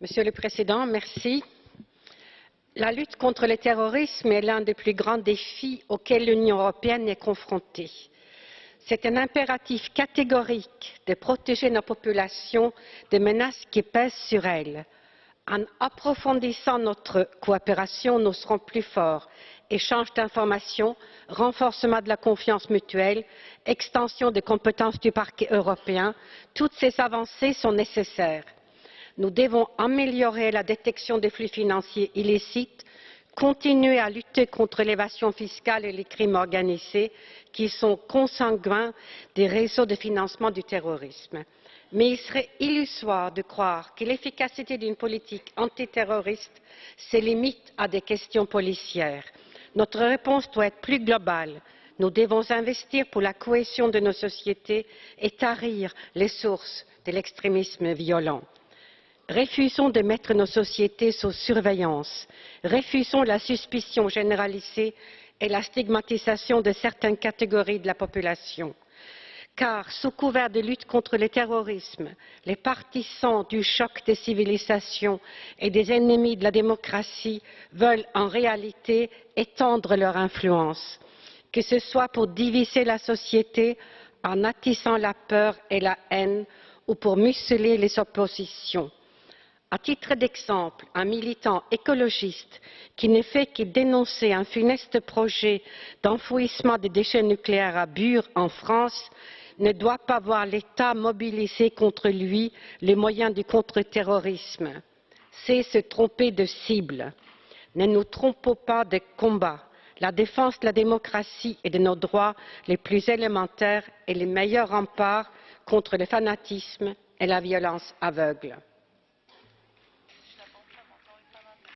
Monsieur le Président. La lutte contre le terrorisme est l'un des plus grands défis auxquels l'Union européenne est confrontée. C'est un impératif catégorique de protéger nos populations des menaces qui pèsent sur elles. En approfondissant notre coopération, nous serons plus forts. Échange d'informations, renforcement de la confiance mutuelle, extension des compétences du parquet européen, toutes ces avancées sont nécessaires nous devons améliorer la détection des flux financiers illicites continuer à lutter contre l'évasion fiscale et les crimes organisés qui sont consanguins des réseaux de financement du terrorisme. Mais il serait illusoire de croire que l'efficacité d'une politique antiterroriste se limite à des questions policières. Notre réponse doit être plus globale. Nous devons investir pour la cohésion de nos sociétés et tarir les sources de l'extrémisme violent. Refusons de mettre nos sociétés sous surveillance. Refusons la suspicion généralisée et la stigmatisation de certaines catégories de la population. Car, sous couvert de lutte contre le terrorisme, les partisans du choc des civilisations et des ennemis de la démocratie veulent en réalité étendre leur influence, que ce soit pour diviser la société en attissant la peur et la haine ou pour museler les oppositions à titre d'exemple un militant écologiste qui ne fait que dénoncer un funeste projet d'enfouissement des déchets nucléaires à bure en france ne doit pas voir l'état mobiliser contre lui les moyens du contre terrorisme c'est se tromper de cible. ne nous trompons pas de combat la défense de la démocratie et de nos droits les plus élémentaires est le meilleur rempart contre le fanatisme et la violence aveugle.